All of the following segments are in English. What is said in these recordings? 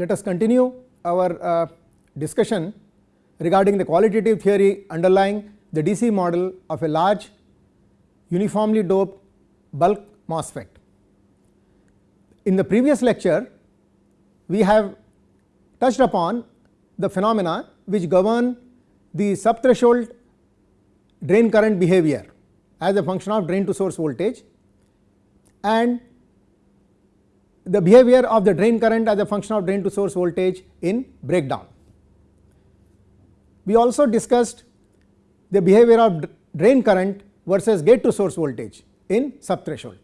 let us continue our uh, discussion regarding the qualitative theory underlying the DC model of a large uniformly doped bulk MOSFET. In the previous lecture, we have touched upon the phenomena which govern the subthreshold drain current behavior as a function of drain to source voltage and the behavior of the drain current as a function of drain to source voltage in breakdown. We also discussed the behavior of drain current versus gate to source voltage in subthreshold.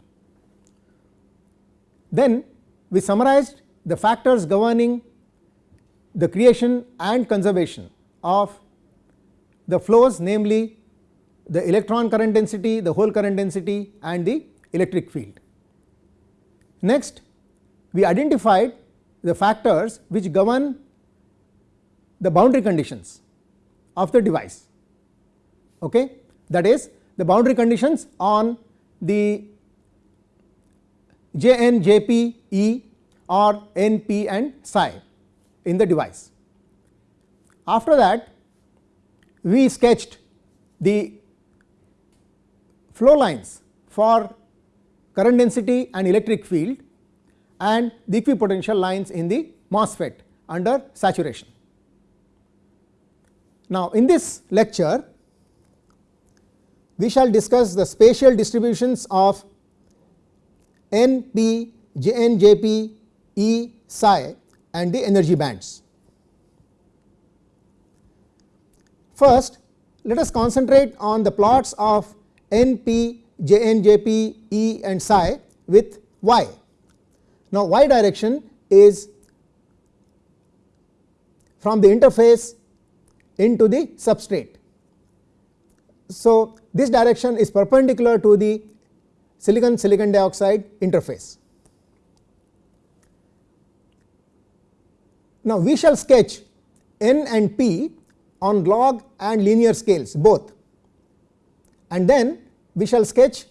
Then we summarized the factors governing the creation and conservation of the flows namely the electron current density, the hole current density and the electric field. Next we identified the factors which govern the boundary conditions of the device okay. that is the boundary conditions on the J n J p E or N p and psi in the device. After that we sketched the flow lines for current density and electric field and the equipotential lines in the MOSFET under saturation. Now, in this lecture we shall discuss the spatial distributions of n p j n j p e psi and the energy bands. First, let us concentrate on the plots of n p j n j p e and psi with y. Now, y direction is from the interface into the substrate. So, this direction is perpendicular to the silicon silicon dioxide interface. Now, we shall sketch n and p on log and linear scales both and then we shall sketch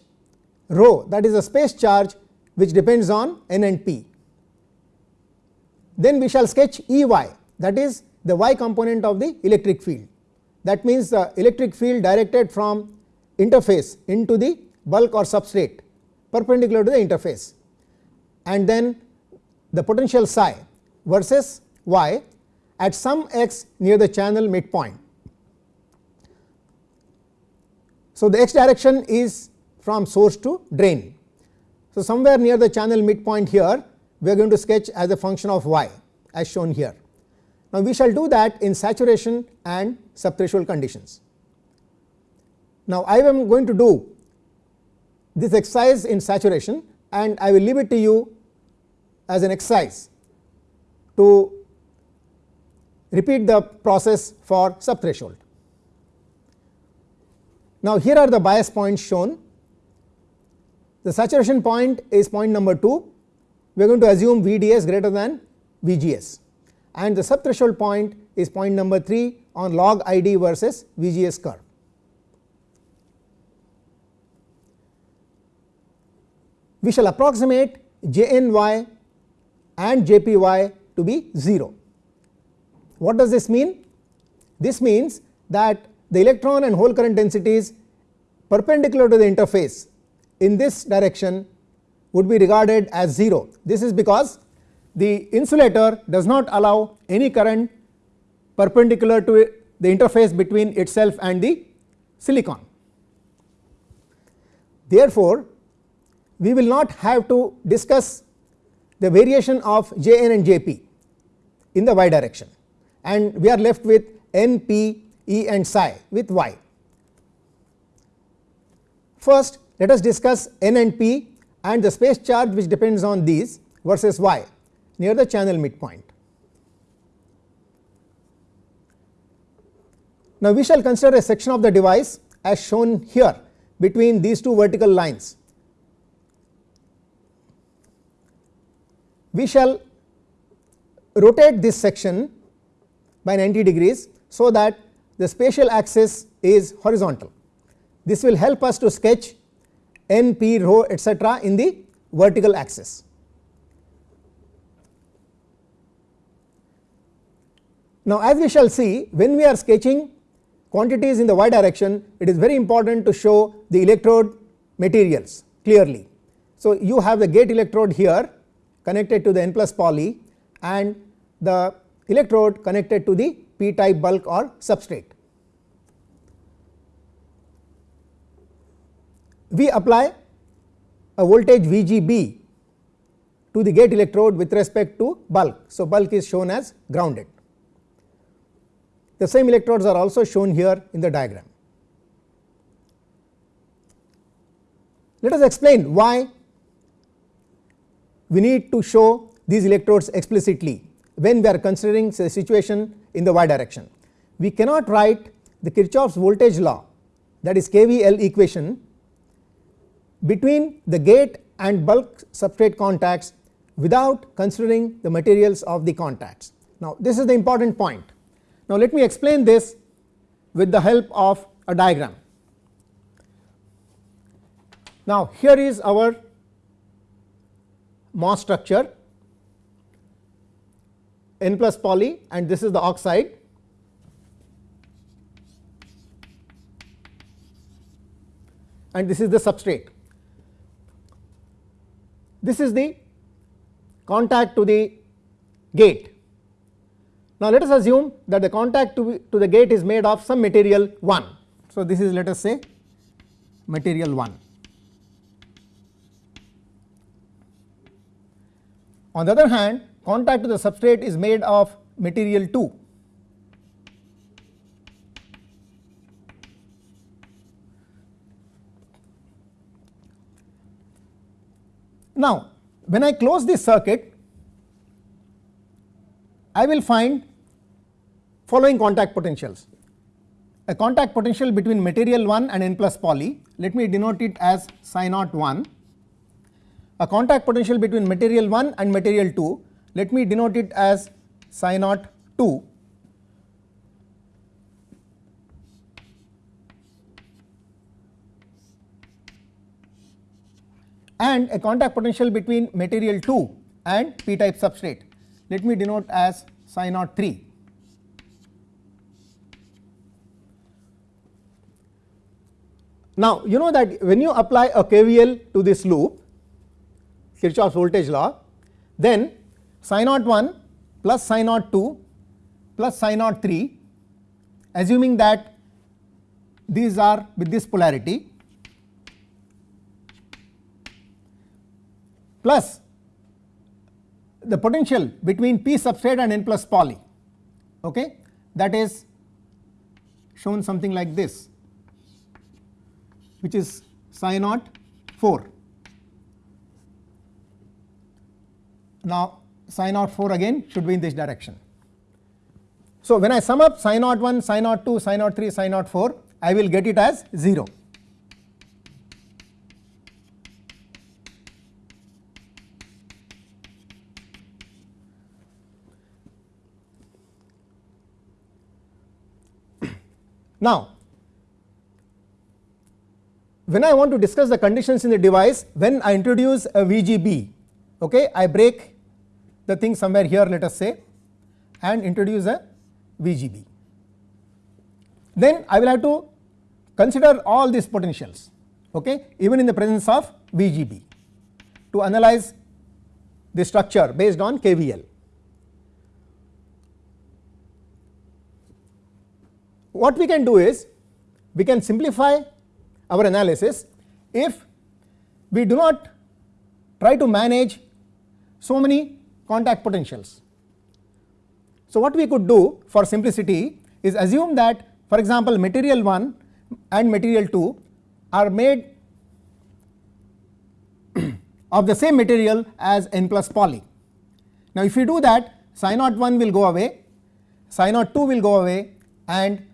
rho that is a space charge which depends on n and p. Then we shall sketch E y that is the y component of the electric field that means the electric field directed from interface into the bulk or substrate perpendicular to the interface and then the potential psi versus y at some x near the channel midpoint. So, the x direction is from source to drain. So, somewhere near the channel midpoint here we are going to sketch as a function of y as shown here. Now, we shall do that in saturation and subthreshold conditions. Now, I am going to do this exercise in saturation and I will leave it to you as an exercise to repeat the process for subthreshold. Now, here are the bias points shown. The saturation point is point number 2, we are going to assume VDS greater than VGS and the subthreshold point is point number 3 on log ID versus VGS curve. We shall approximate JNY and JPY to be 0. What does this mean? This means that the electron and hole current densities perpendicular to the interface in this direction would be regarded as 0. This is because the insulator does not allow any current perpendicular to the interface between itself and the silicon. Therefore, we will not have to discuss the variation of J n and J p in the y direction and we are left with n p e and psi with y. First let us discuss n and p and the space charge which depends on these versus y near the channel midpoint. Now, we shall consider a section of the device as shown here between these two vertical lines. We shall rotate this section by 90 degrees, so that the spatial axis is horizontal. This will help us to sketch n, p, rho etcetera in the vertical axis. Now, as we shall see when we are sketching quantities in the y direction it is very important to show the electrode materials clearly. So, you have the gate electrode here connected to the n plus poly and the electrode connected to the p type bulk or substrate. We apply a voltage VGB to the gate electrode with respect to bulk. So, bulk is shown as grounded. The same electrodes are also shown here in the diagram. Let us explain why we need to show these electrodes explicitly when we are considering say situation in the y direction. We cannot write the Kirchhoff's voltage law that is KVL equation between the gate and bulk substrate contacts without considering the materials of the contacts. Now, this is the important point. Now, let me explain this with the help of a diagram. Now, here is our MOS structure n plus poly and this is the oxide and this is the substrate. This is the contact to the gate. Now, let us assume that the contact to, to the gate is made of some material 1. So, this is let us say material 1. On the other hand contact to the substrate is made of material 2. Now, when I close this circuit I will find following contact potentials. A contact potential between material 1 and n plus poly, let me denote it as psi naught 1. A contact potential between material 1 and material 2, let me denote it as psi naught 2. And a contact potential between material 2 and p type substrate let me denote as psi naught 3. Now, you know that when you apply a KVL to this loop Kirchhoff's voltage law, then psi naught 1 plus psi naught 2 plus psi naught 3 assuming that these are with this polarity plus the potential between p substrate and n plus poly okay that is shown something like this which is psi naught 4. Now, psi naught 4 again should be in this direction. So, when I sum up psi naught 1, psi naught 2, psi naught 3, psi naught 4 I will get it as 0. Now, when I want to discuss the conditions in the device when I introduce a VGB, okay, I break the thing somewhere here let us say and introduce a VGB. Then I will have to consider all these potentials okay, even in the presence of VGB to analyze the structure based on KVL. What we can do is we can simplify our analysis if we do not try to manage so many contact potentials. So, what we could do for simplicity is assume that for example, material 1 and material 2 are made of the same material as n plus poly. Now, if we do that psi naught 1 will go away, psi naught 2 will go away and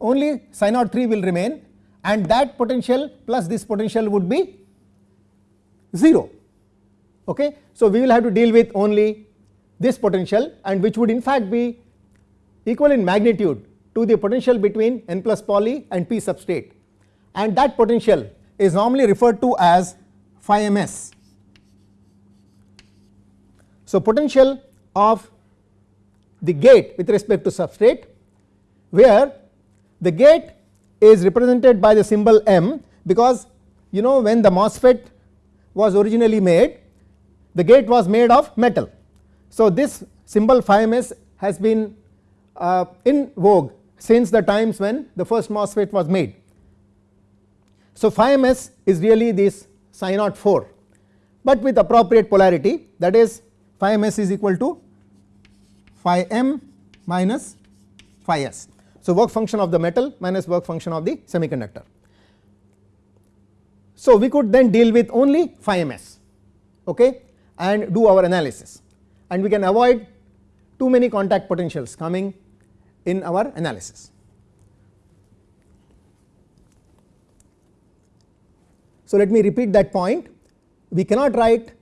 only naught 3 will remain and that potential plus this potential would be 0. Okay. So, we will have to deal with only this potential and which would in fact be equal in magnitude to the potential between n plus poly and p substrate and that potential is normally referred to as phi ms. So, potential of the gate with respect to substrate where the gate is represented by the symbol m because you know when the MOSFET was originally made the gate was made of metal. So, this symbol phi ms has been uh, in vogue since the times when the first MOSFET was made. So, phi ms is really this naught 4, but with appropriate polarity that is phi ms is equal to phi m minus phi s. So, work function of the metal minus work function of the semiconductor. So, we could then deal with only phi ms okay, and do our analysis and we can avoid too many contact potentials coming in our analysis. So, let me repeat that point we cannot write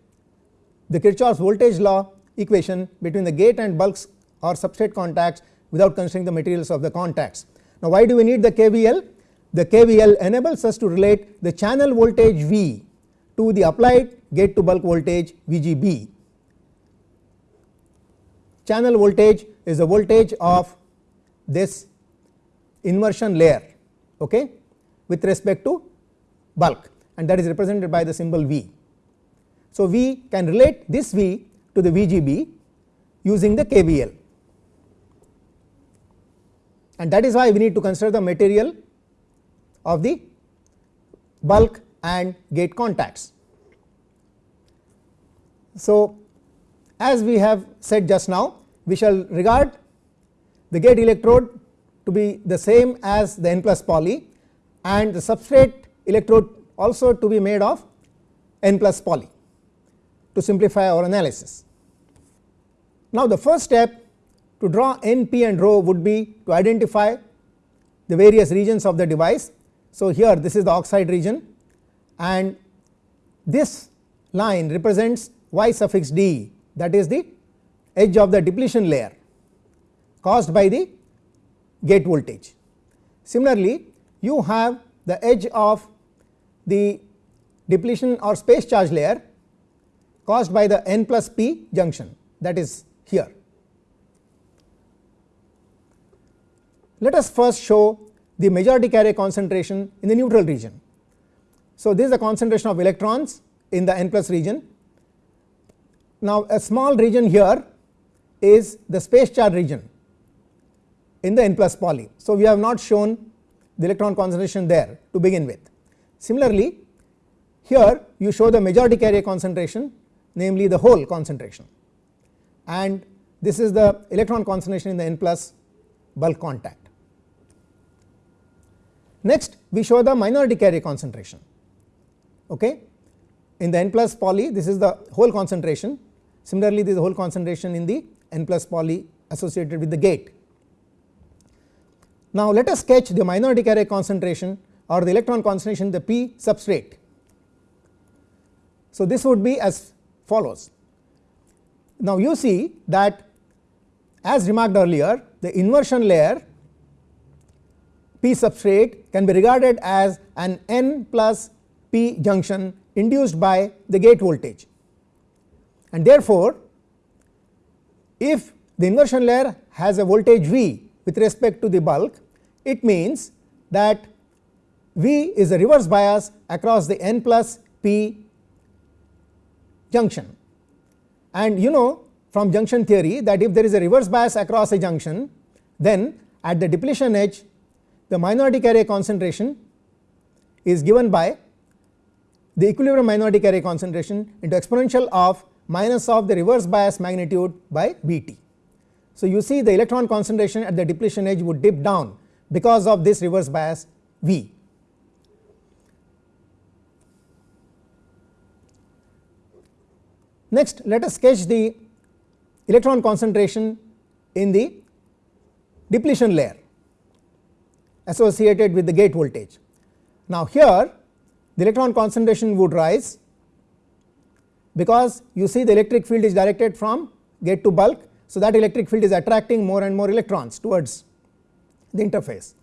the Kirchhoff's voltage law equation between the gate and bulks or substrate contacts without considering the materials of the contacts. Now, why do we need the KVL? The KVL enables us to relate the channel voltage V to the applied gate to bulk voltage VGB. Channel voltage is the voltage of this inversion layer okay, with respect to bulk and that is represented by the symbol V. So, we can relate this V to the VGB using the KVL and that is why we need to consider the material of the bulk and gate contacts. So, as we have said just now we shall regard the gate electrode to be the same as the n plus poly and the substrate electrode also to be made of n plus poly to simplify our analysis. Now, the first step to draw n, p and rho would be to identify the various regions of the device. So, here this is the oxide region and this line represents y suffix d that is the edge of the depletion layer caused by the gate voltage. Similarly, you have the edge of the depletion or space charge layer caused by the n plus p junction that is here. Let us first show the majority carrier concentration in the neutral region. So, this is the concentration of electrons in the n plus region. Now, a small region here is the space charge region in the n plus poly. So, we have not shown the electron concentration there to begin with. Similarly, here you show the majority carrier concentration namely the hole concentration and this is the electron concentration in the n plus bulk contact. Next we show the minority carrier concentration okay. in the n plus poly this is the hole concentration similarly this is the hole concentration in the n plus poly associated with the gate. Now let us sketch the minority carrier concentration or the electron concentration the p substrate. So this would be as follows. Now you see that as remarked earlier the inversion layer p substrate can be regarded as an n plus p junction induced by the gate voltage. And therefore, if the inversion layer has a voltage V with respect to the bulk it means that V is a reverse bias across the n plus p junction. And you know from junction theory that if there is a reverse bias across a junction then at the depletion edge the minority carrier concentration is given by the equilibrium minority carrier concentration into exponential of minus of the reverse bias magnitude by V t. So, you see the electron concentration at the depletion edge would dip down because of this reverse bias V. Next let us sketch the electron concentration in the depletion layer associated with the gate voltage. Now, here the electron concentration would rise because you see the electric field is directed from gate to bulk. So, that electric field is attracting more and more electrons towards the interface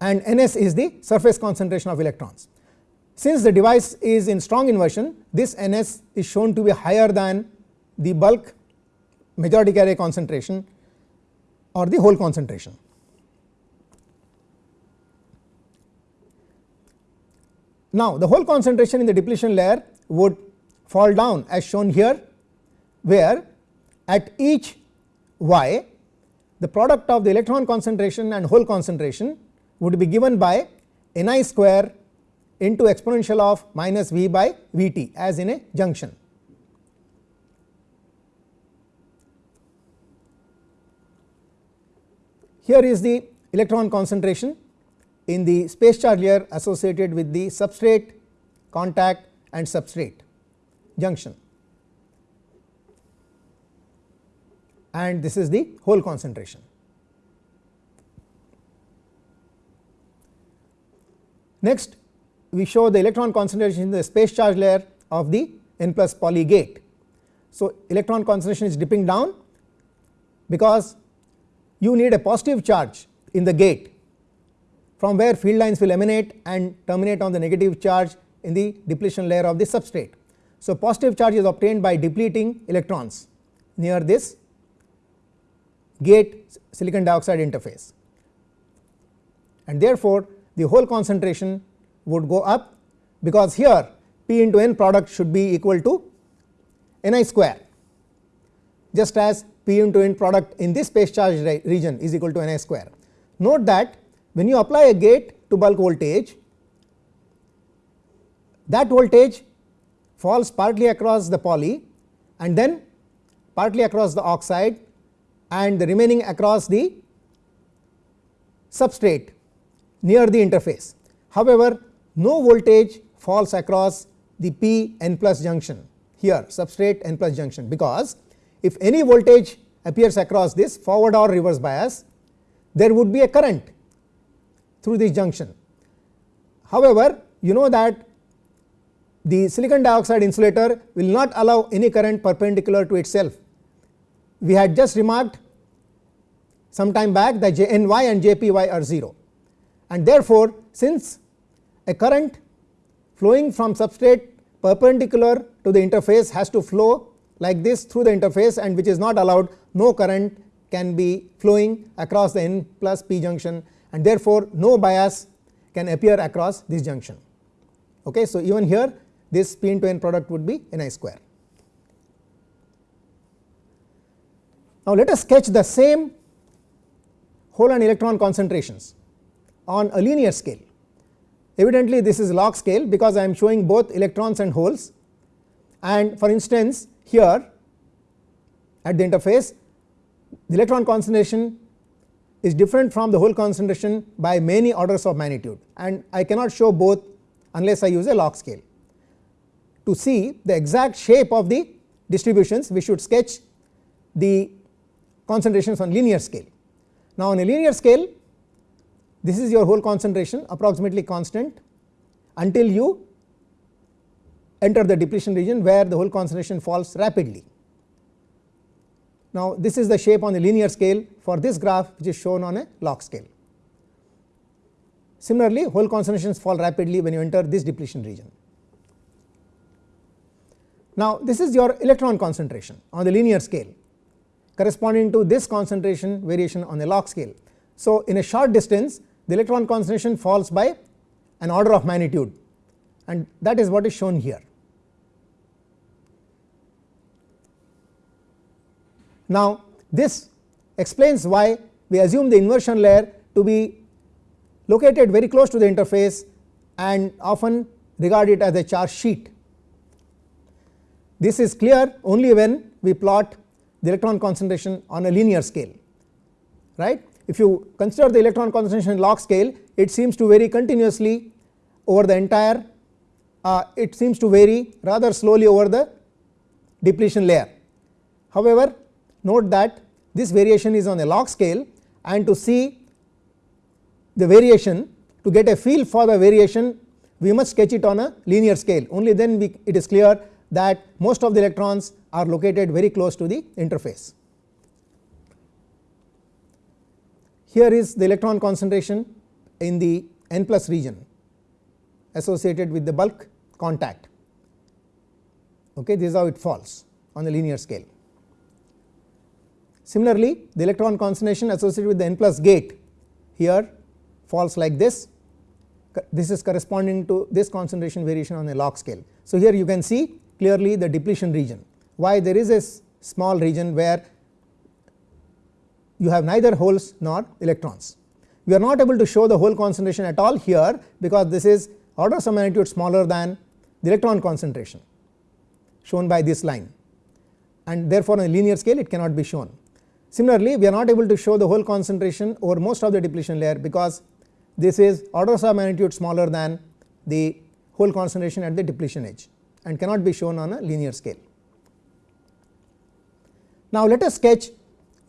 and Ns is the surface concentration of electrons. Since the device is in strong inversion this Ns is shown to be higher than the bulk majority carrier concentration or the hole concentration. Now, the hole concentration in the depletion layer would fall down as shown here, where at each y the product of the electron concentration and hole concentration would be given by n i square into exponential of minus v by v t as in a junction. Here is the electron concentration in the space charge layer associated with the substrate contact and substrate junction and this is the hole concentration. Next we show the electron concentration in the space charge layer of the n plus poly gate. So, electron concentration is dipping down because you need a positive charge in the gate from where field lines will emanate and terminate on the negative charge in the depletion layer of the substrate. So, positive charge is obtained by depleting electrons near this gate silicon dioxide interface and therefore, the hole concentration would go up because here P into n product should be equal to n i square just as P into n product in this space charge region is equal to n i square. Note that when you apply a gate to bulk voltage, that voltage falls partly across the poly and then partly across the oxide and the remaining across the substrate near the interface. However, no voltage falls across the p n plus junction here substrate n plus junction because if any voltage appears across this forward or reverse bias there would be a current through this junction. However, you know that the silicon dioxide insulator will not allow any current perpendicular to itself. We had just remarked some time back that J n y and J p y are 0 and therefore, since a current flowing from substrate perpendicular to the interface has to flow like this through the interface and which is not allowed no current can be flowing across the n plus p junction and therefore, no bias can appear across this junction. Okay. So, even here this p into n product would be n i square. Now, let us sketch the same hole and electron concentrations on a linear scale. Evidently, this is log scale because I am showing both electrons and holes and for instance, here at the interface the electron concentration is different from the hole concentration by many orders of magnitude and I cannot show both unless I use a log scale. To see the exact shape of the distributions we should sketch the concentrations on linear scale. Now, on a linear scale this is your hole concentration approximately constant until you enter the depletion region where the hole concentration falls rapidly. Now, this is the shape on the linear scale for this graph which is shown on a log scale. Similarly, hole concentrations fall rapidly when you enter this depletion region. Now, this is your electron concentration on the linear scale corresponding to this concentration variation on the log scale. So, in a short distance the electron concentration falls by an order of magnitude and that is what is shown here. Now, this explains why we assume the inversion layer to be located very close to the interface and often regard it as a charge sheet. This is clear only when we plot the electron concentration on a linear scale right. If you consider the electron concentration log scale it seems to vary continuously over the entire uh, it seems to vary rather slowly over the depletion layer. However, note that this variation is on a log scale and to see the variation to get a feel for the variation we must sketch it on a linear scale only then we, it is clear that most of the electrons are located very close to the interface. Here is the electron concentration in the n plus region associated with the bulk contact. Okay, this is how it falls on the linear scale Similarly, the electron concentration associated with the n plus gate here falls like this this is corresponding to this concentration variation on a log scale. So, here you can see clearly the depletion region why there is a small region where you have neither holes nor electrons. We are not able to show the hole concentration at all here because this is orders of magnitude smaller than the electron concentration shown by this line and therefore, on a linear scale it cannot be shown. Similarly, we are not able to show the hole concentration over most of the depletion layer because this is orders of magnitude smaller than the hole concentration at the depletion edge and cannot be shown on a linear scale. Now, let us sketch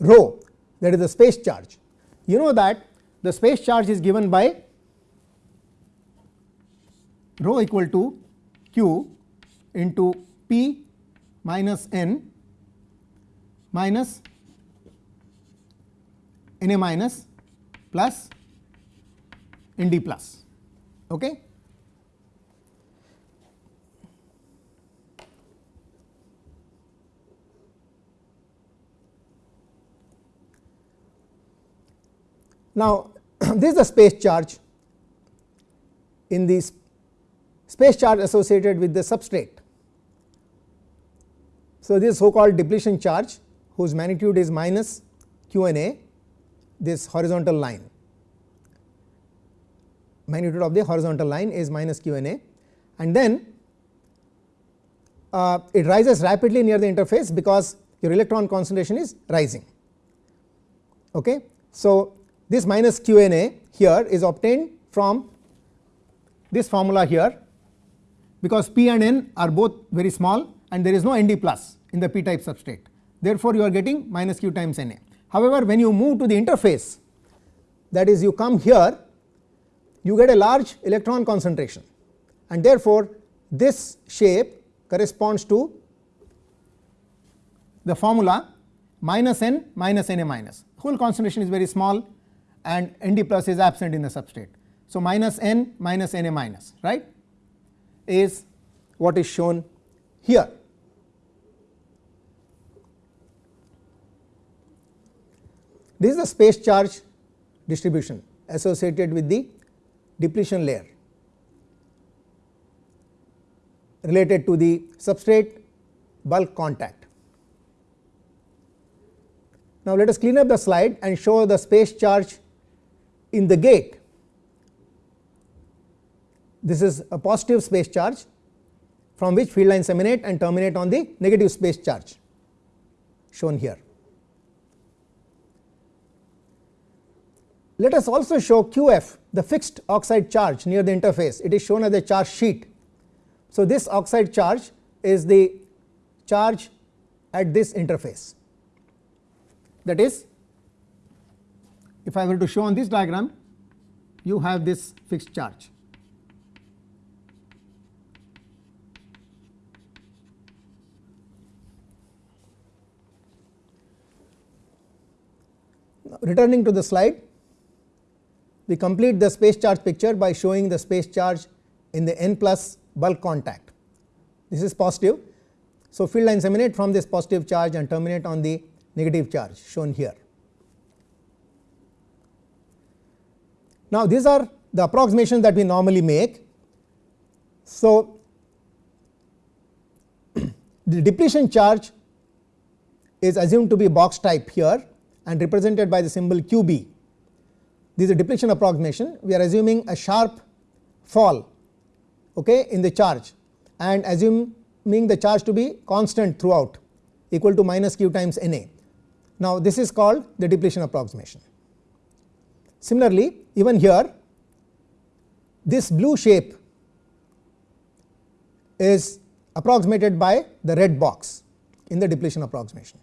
rho that is the space charge. You know that the space charge is given by rho equal to q into p minus n minus n a minus plus n d plus. Okay. Now, this is the space charge in this space charge associated with the substrate. So, this so called depletion charge whose magnitude is minus q n a this horizontal line magnitude of the horizontal line is minus q n a and then uh, it rises rapidly near the interface because your electron concentration is rising. Okay. So, this minus q n a here is obtained from this formula here because p and n are both very small and there is no n d plus in the p type substrate. Therefore, you are getting minus q times n a. However, when you move to the interface that is you come here you get a large electron concentration and therefore, this shape corresponds to the formula minus n minus n a minus hole concentration is very small and n d plus is absent in the substrate. So, minus n minus n a minus right is what is shown here. This is the space charge distribution associated with the depletion layer related to the substrate bulk contact. Now, let us clean up the slide and show the space charge in the gate. This is a positive space charge from which field lines emanate and terminate on the negative space charge shown here. Let us also show QF the fixed oxide charge near the interface it is shown as a charge sheet. So, this oxide charge is the charge at this interface that is if I were to show on this diagram you have this fixed charge. Now, returning to the slide we complete the space charge picture by showing the space charge in the n plus bulk contact. This is positive. So, field lines emanate from this positive charge and terminate on the negative charge shown here. Now, these are the approximations that we normally make. So, the depletion charge is assumed to be box type here and represented by the symbol QB this is a depletion approximation we are assuming a sharp fall okay, in the charge and assuming the charge to be constant throughout equal to minus q times N A. Now, this is called the depletion approximation. Similarly, even here this blue shape is approximated by the red box in the depletion approximation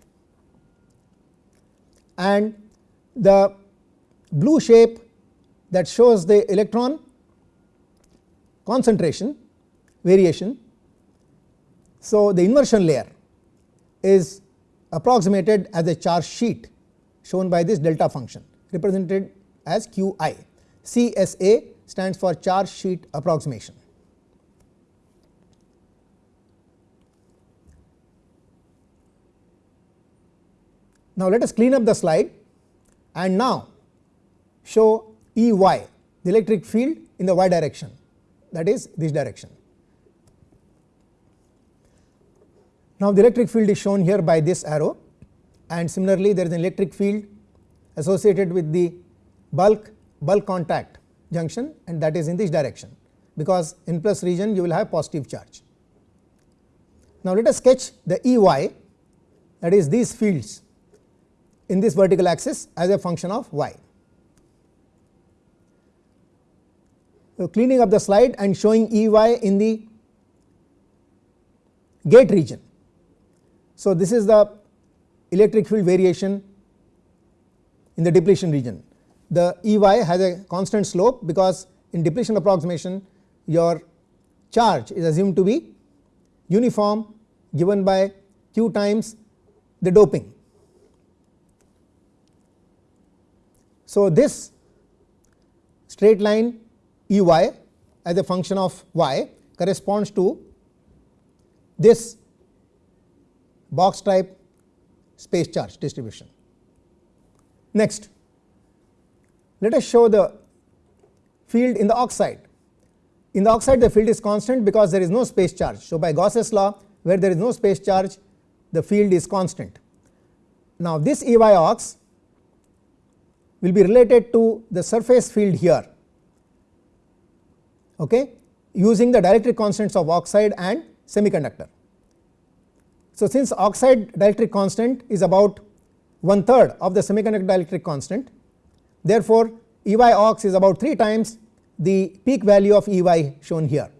and the blue shape that shows the electron concentration variation. So, the inversion layer is approximated as a charge sheet shown by this delta function represented as Q i. CSA stands for charge sheet approximation. Now, let us clean up the slide and now show E y the electric field in the y direction that is this direction. Now, the electric field is shown here by this arrow and similarly there is an electric field associated with the bulk bulk contact junction and that is in this direction because in plus region you will have positive charge. Now, let us sketch the E y that is these fields in this vertical axis as a function of y. So, Uh, cleaning up the slide and showing E y in the gate region. So, this is the electric field variation in the depletion region. The E y has a constant slope because in depletion approximation your charge is assumed to be uniform given by q times the doping. So, this straight line E y as a function of y corresponds to this box type space charge distribution. Next, let us show the field in the oxide. In the oxide the field is constant because there is no space charge. So, by Gauss's law where there is no space charge the field is constant. Now, this E y ox will be related to the surface field here okay, using the dielectric constants of oxide and semiconductor. So, since oxide dielectric constant is about one third of the semiconductor dielectric constant therefore, E y ox is about 3 times the peak value of E y shown here.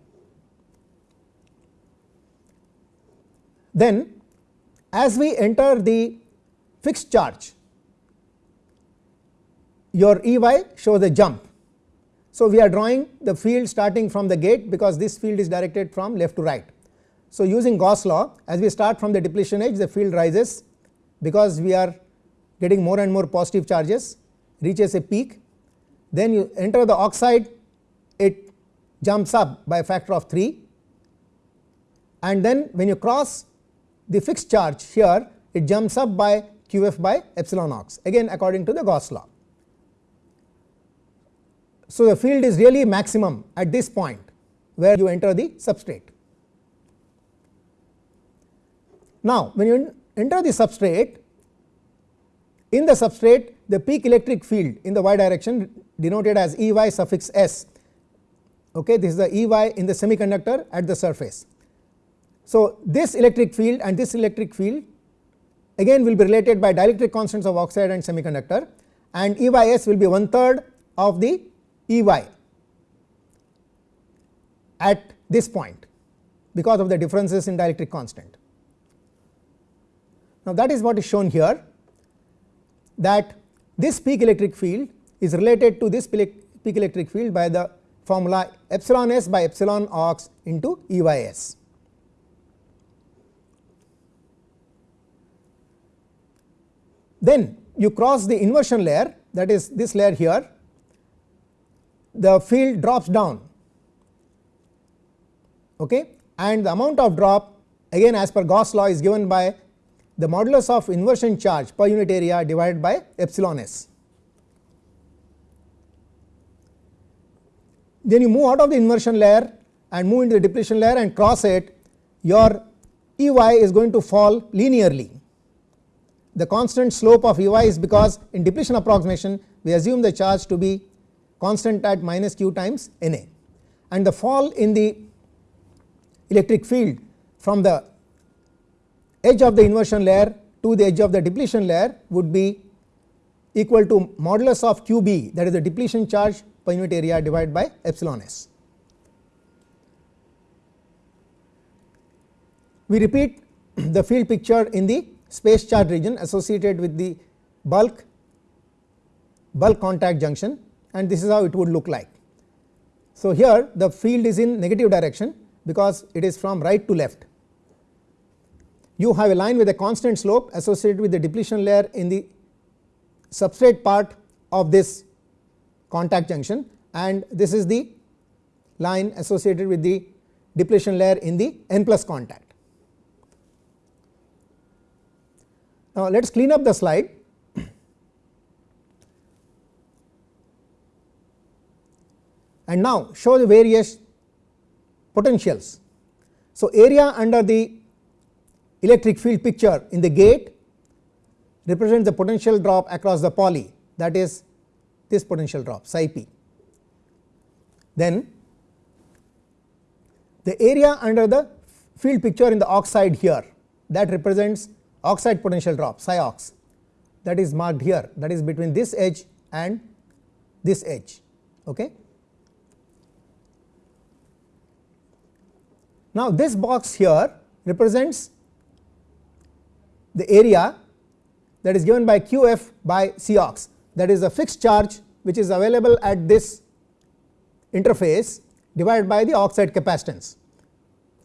Then as we enter the fixed charge your E y shows a jump. So, we are drawing the field starting from the gate because this field is directed from left to right. So, using Gauss law as we start from the depletion edge the field rises because we are getting more and more positive charges reaches a peak then you enter the oxide it jumps up by a factor of 3 and then when you cross the fixed charge here it jumps up by q f by epsilon ox again according to the Gauss law. So, the field is really maximum at this point where you enter the substrate. Now, when you enter the substrate in the substrate the peak electric field in the y direction denoted as E y suffix s okay this is the E y in the semiconductor at the surface. So, this electric field and this electric field again will be related by dielectric constants of oxide and semiconductor and E y s will be one third of the E y at this point because of the differences in dielectric constant. Now, that is what is shown here that this peak electric field is related to this peak electric field by the formula epsilon s by epsilon ox into E y s. Then you cross the inversion layer that is this layer here the field drops down okay and the amount of drop again as per Gauss law is given by the modulus of inversion charge per unit area divided by epsilon s. Then you move out of the inversion layer and move into the depletion layer and cross it your E y is going to fall linearly. The constant slope of E y is because in depletion approximation we assume the charge to be constant at minus q times N A and the fall in the electric field from the edge of the inversion layer to the edge of the depletion layer would be equal to modulus of q b that is the depletion charge per unit area divided by epsilon s. We repeat the field picture in the space charge region associated with the bulk bulk contact junction and this is how it would look like. So, here the field is in negative direction because it is from right to left you have a line with a constant slope associated with the depletion layer in the substrate part of this contact junction and this is the line associated with the depletion layer in the n plus contact. Now, let us clean up the slide. And now show the various potentials. So, area under the electric field picture in the gate represents the potential drop across the poly that is this potential drop psi p. Then the area under the field picture in the oxide here that represents oxide potential drop psi ox that is marked here that is between this edge and this edge. Okay. Now, this box here represents the area that is given by q f by C ox that is a fixed charge which is available at this interface divided by the oxide capacitance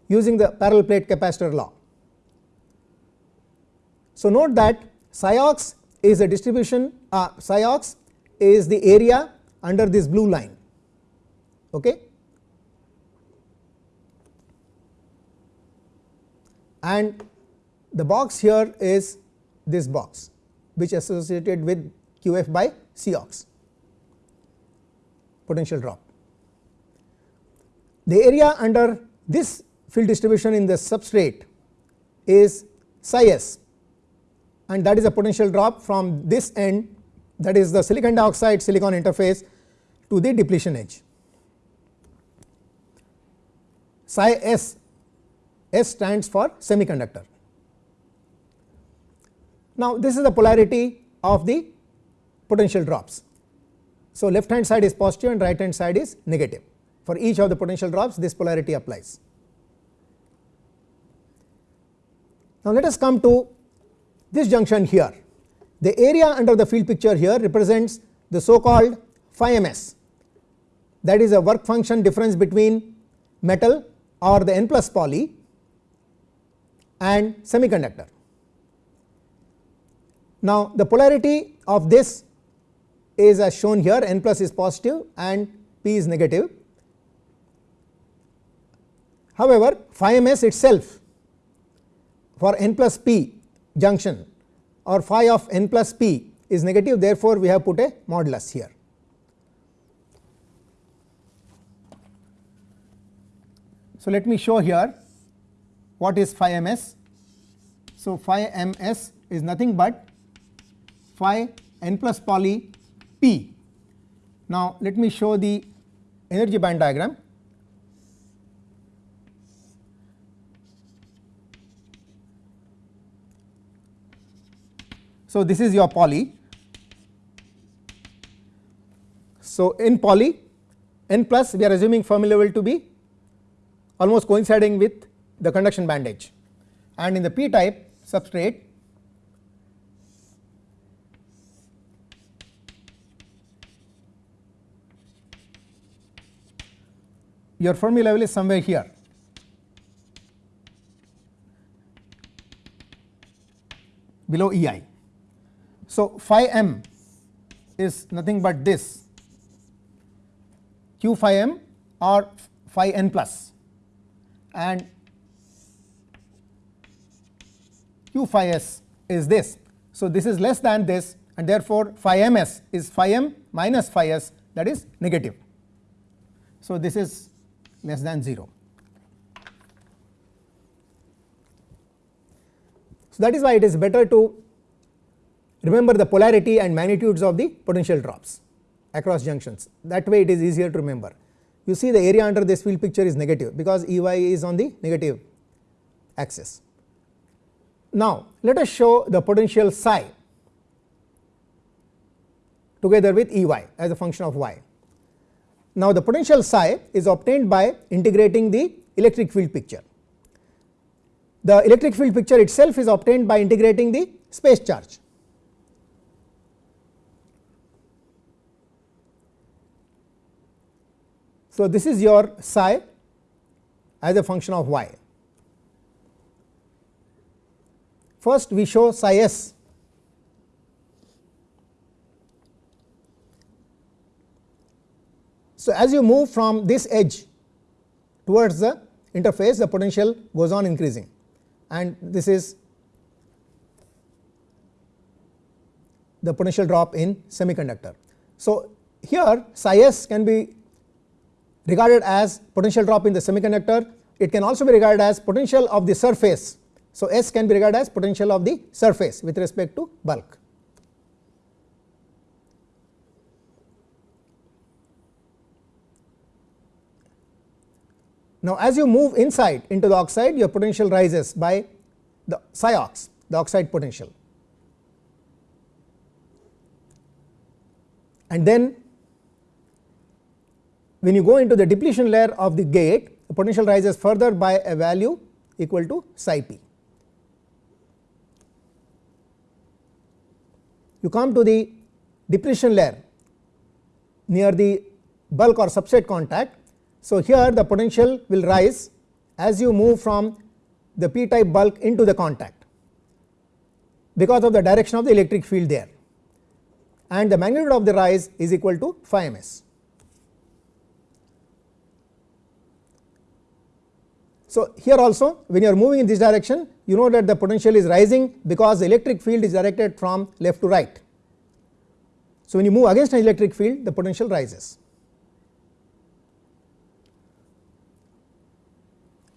using the parallel plate capacitor law. So, note that ox is a distribution uh, ox is the area under this blue line. Okay. And the box here is this box which associated with q f by C ox potential drop. The area under this field distribution in the substrate is psi s and that is a potential drop from this end that is the silicon dioxide silicon interface to the depletion edge. Psi s S stands for semiconductor. Now, this is the polarity of the potential drops. So, left hand side is positive and right hand side is negative. For each of the potential drops this polarity applies. Now, let us come to this junction here. The area under the field picture here represents the so called phi ms that is a work function difference between metal or the n plus poly and semiconductor. Now, the polarity of this is as shown here n plus is positive and p is negative. However, phi ms itself for n plus p junction or phi of n plus p is negative therefore, we have put a modulus here. So, let me show here what is phi ms? So, phi ms is nothing but phi n plus poly p. Now, let me show the energy band diagram. So, this is your poly. So, in poly n plus we are assuming Fermi level to be almost coinciding with the conduction band edge and in the p type substrate your Fermi level is somewhere here. below E i. So, phi m is nothing but this q phi m or phi n plus and q phi s is this. So, this is less than this and therefore, phi m s is phi m minus phi s that is negative. So, this is less than 0. So, that is why it is better to remember the polarity and magnitudes of the potential drops across junctions that way it is easier to remember. You see the area under this field picture is negative because E y is on the negative axis. Now, let us show the potential psi together with E y as a function of y. Now, the potential psi is obtained by integrating the electric field picture. The electric field picture itself is obtained by integrating the space charge. So, this is your psi as a function of y. First we show psi s So, as you move from this edge towards the interface the potential goes on increasing and this is the potential drop in semiconductor. So, here psi s can be regarded as potential drop in the semiconductor, it can also be regarded as potential of the surface. So, S can be regarded as potential of the surface with respect to bulk. Now, as you move inside into the oxide your potential rises by the psi ox the oxide potential. And then when you go into the depletion layer of the gate the potential rises further by a value equal to psi p. You come to the depletion layer near the bulk or substrate contact. So, here the potential will rise as you move from the p type bulk into the contact because of the direction of the electric field there and the magnitude of the rise is equal to phi ms. So, here also when you are moving in this direction you know that the potential is rising because the electric field is directed from left to right. So, when you move against an electric field the potential rises.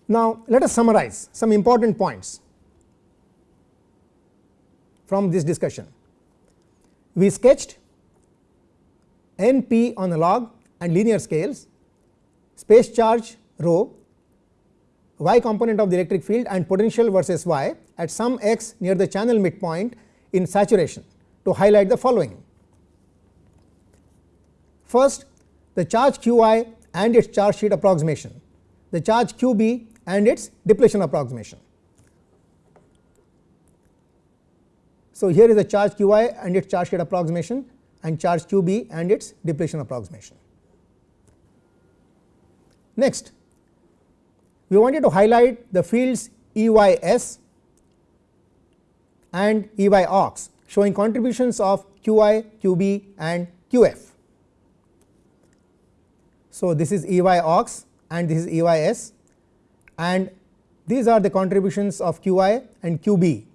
Now, let us summarize some important points from this discussion. We sketched n p on the log and linear scales, space charge rho y component of the electric field and potential versus y at some x near the channel midpoint in saturation to highlight the following. First the charge q i and its charge sheet approximation, the charge q b and its depletion approximation. So, here is the charge q i and its charge sheet approximation and charge q b and its depletion approximation. Next we wanted to highlight the fields E y s and E y ox showing contributions of q i, q b and q f. So, this is E y ox and this is E y s and these are the contributions of q i and q b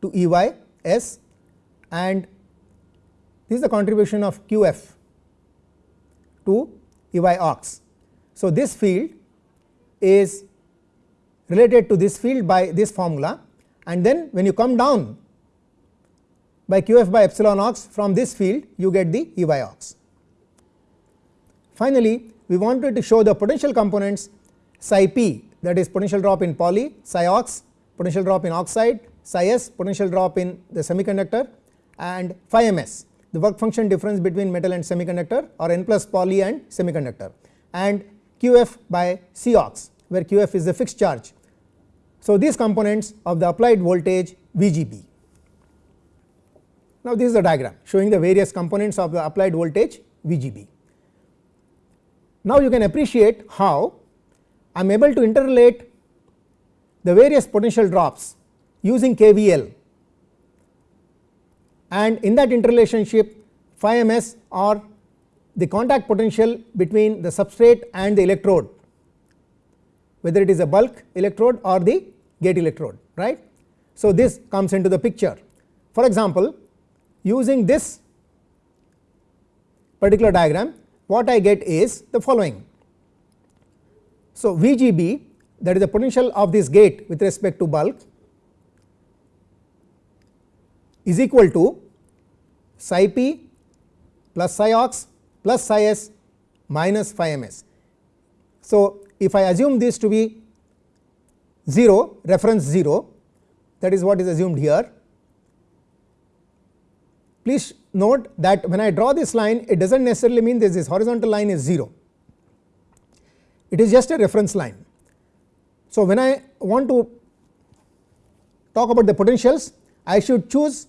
to E y s and this is the contribution of q f to E y ox. So, this field is related to this field by this formula. And then when you come down by q f by epsilon ox from this field you get the E y ox. Finally, we wanted to show the potential components psi p that is potential drop in poly, psi ox potential drop in oxide, psi s potential drop in the semiconductor and phi ms the work function difference between metal and semiconductor or n plus poly and semiconductor. And q f by C ox where q f is the fixed charge so, these components of the applied voltage VGB. Now, this is a diagram showing the various components of the applied voltage VGB. Now, you can appreciate how I am able to interrelate the various potential drops using KVL and in that interrelationship phi ms or the contact potential between the substrate and the electrode whether it is a bulk electrode or the gate electrode right. So, this comes into the picture for example using this particular diagram what I get is the following. So, VGB that is the potential of this gate with respect to bulk is equal to psi p plus psi ox plus psi s minus phi ms. So, if I assume this to be 0 reference 0 that is what is assumed here. Please note that when I draw this line it does not necessarily mean that this horizontal line is 0, it is just a reference line. So, when I want to talk about the potentials I should choose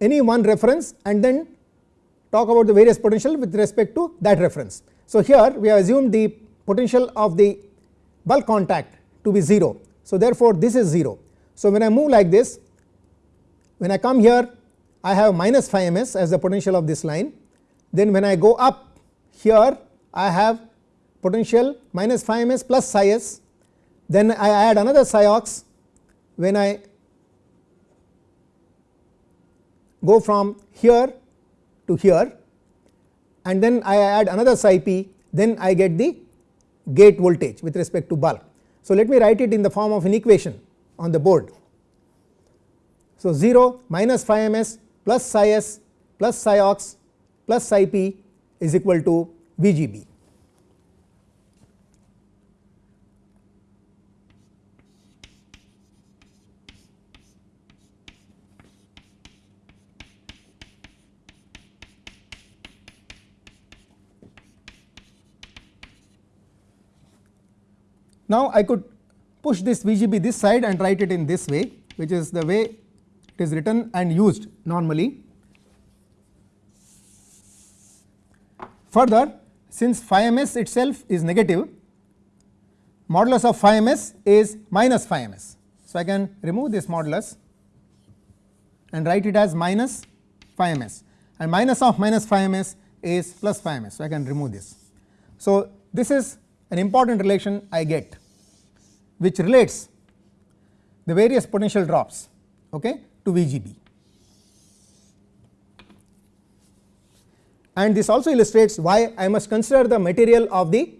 any one reference and then talk about the various potential with respect to that reference. So, here we have assumed the potential of the bulk contact to be 0 so, therefore, this is 0. So, when I move like this when I come here I have minus phi ms as the potential of this line. Then when I go up here I have potential minus phi ms plus psi s. Then I add another psi ox when I go from here to here. And then I add another psi p. Then I get the gate voltage with respect to bulk. So, let me write it in the form of an equation on the board. So, 0 minus phi ms plus psi s plus psi ox plus psi p is equal to V g b. Now, I could push this VGB this side and write it in this way which is the way it is written and used normally. Further since phi ms itself is negative modulus of phi ms is minus phi ms. So, I can remove this modulus and write it as minus phi ms and minus of minus phi ms is plus phi ms. So, I can remove this. So, this is an important relation I get which relates the various potential drops okay, to VGB. And this also illustrates why I must consider the material of the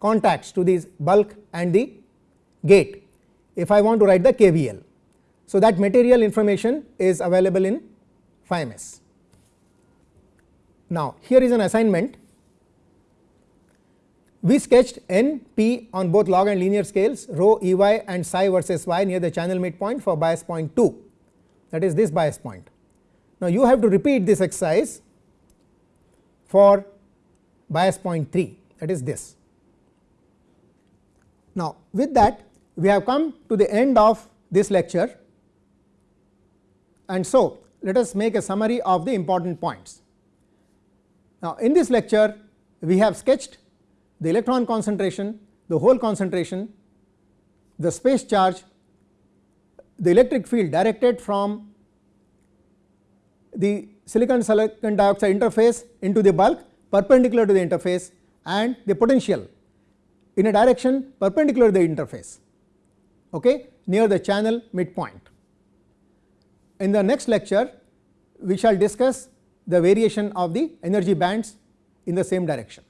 contacts to these bulk and the gate if I want to write the KVL. So, that material information is available in phi ms. Now, here is an assignment we sketched n p on both log and linear scales rho E y and psi versus y near the channel midpoint for bias point 2 that is this bias point. Now, you have to repeat this exercise for bias point 3 that is this. Now, with that we have come to the end of this lecture and so let us make a summary of the important points. Now, in this lecture we have sketched the electron concentration, the hole concentration, the space charge, the electric field directed from the silicon silicon dioxide interface into the bulk perpendicular to the interface and the potential in a direction perpendicular to the interface okay, near the channel midpoint. In the next lecture we shall discuss the variation of the energy bands in the same direction.